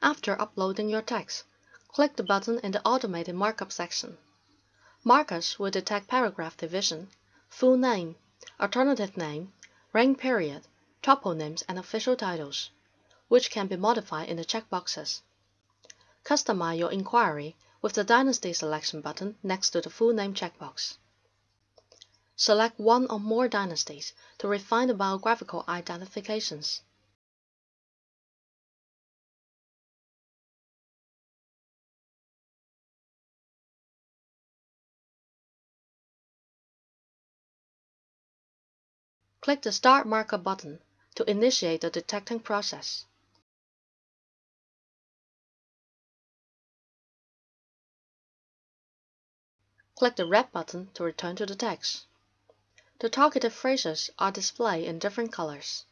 After uploading your text, click the button in the Automated Markup section. MARKUS will detect paragraph division, full name, alternative name, reign period, toponyms, and official titles, which can be modified in the checkboxes. Customize your inquiry with the Dynasty Selection button next to the full name checkbox. Select one or more dynasties to refine the biographical identifications. Click the Start Markup button to initiate the detecting process. Click the red button to return to the text. The targeted phrases are displayed in different colors.